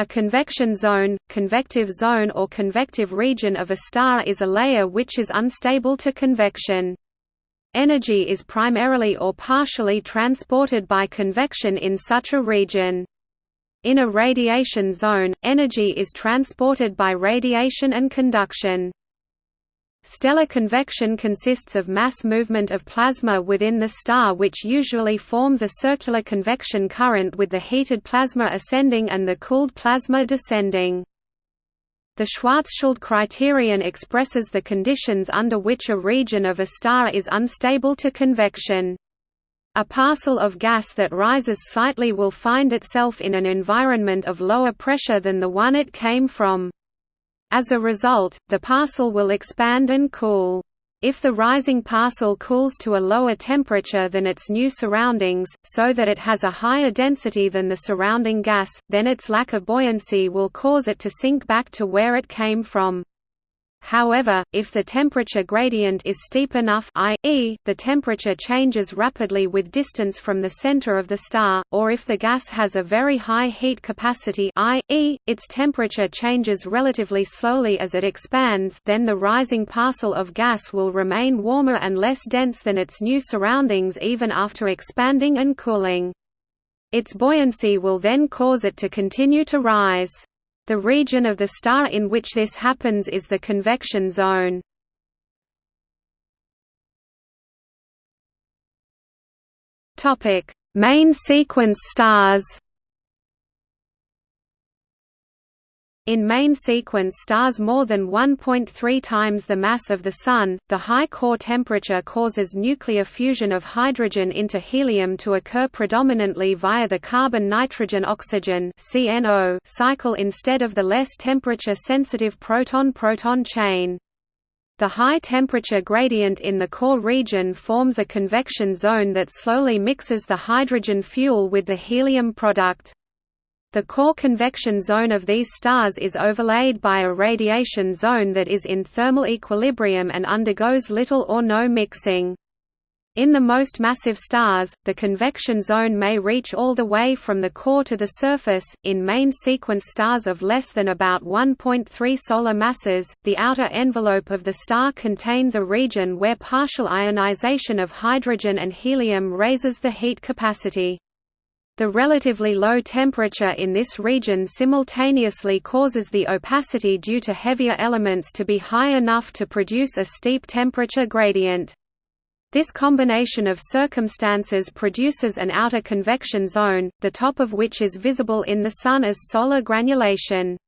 A convection zone, convective zone or convective region of a star is a layer which is unstable to convection. Energy is primarily or partially transported by convection in such a region. In a radiation zone, energy is transported by radiation and conduction. Stellar convection consists of mass movement of plasma within the star which usually forms a circular convection current with the heated plasma ascending and the cooled plasma descending. The Schwarzschild criterion expresses the conditions under which a region of a star is unstable to convection. A parcel of gas that rises slightly will find itself in an environment of lower pressure than the one it came from. As a result, the parcel will expand and cool. If the rising parcel cools to a lower temperature than its new surroundings, so that it has a higher density than the surrounding gas, then its lack of buoyancy will cause it to sink back to where it came from. However, if the temperature gradient is steep enough i.e., the temperature changes rapidly with distance from the center of the star, or if the gas has a very high heat capacity i.e., its temperature changes relatively slowly as it expands then the rising parcel of gas will remain warmer and less dense than its new surroundings even after expanding and cooling. Its buoyancy will then cause it to continue to rise. The region of the star in which this happens is the convection zone. Main sequence stars. In main sequence stars more than 1.3 times the mass of the Sun, the high core temperature causes nuclear fusion of hydrogen into helium to occur predominantly via the carbon-nitrogen-oxygen cycle instead of the less temperature-sensitive proton-proton chain. The high temperature gradient in the core region forms a convection zone that slowly mixes the hydrogen fuel with the helium product. The core convection zone of these stars is overlaid by a radiation zone that is in thermal equilibrium and undergoes little or no mixing. In the most massive stars, the convection zone may reach all the way from the core to the surface. In main sequence stars of less than about 1.3 solar masses, the outer envelope of the star contains a region where partial ionization of hydrogen and helium raises the heat capacity. The relatively low temperature in this region simultaneously causes the opacity due to heavier elements to be high enough to produce a steep temperature gradient. This combination of circumstances produces an outer convection zone, the top of which is visible in the Sun as solar granulation.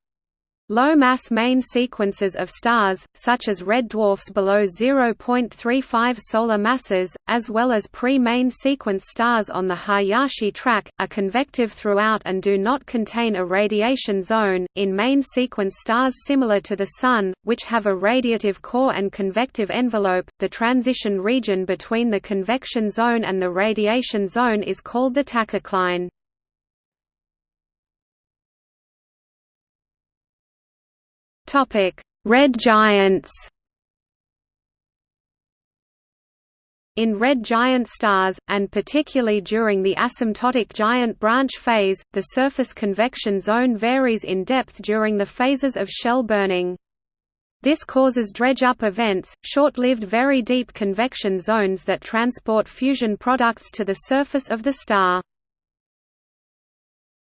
Low-mass main sequences of stars, such as red dwarfs below 0.35 solar masses, as well as pre-main sequence stars on the Hayashi track, are convective throughout and do not contain a radiation zone. In main sequence stars similar to the Sun, which have a radiative core and convective envelope, the transition region between the convection zone and the radiation zone is called the tachocline. Red giants. In red giant stars, and particularly during the asymptotic giant branch phase, the surface convection zone varies in depth during the phases of shell burning. This causes dredge-up events, short-lived very deep convection zones that transport fusion products to the surface of the star.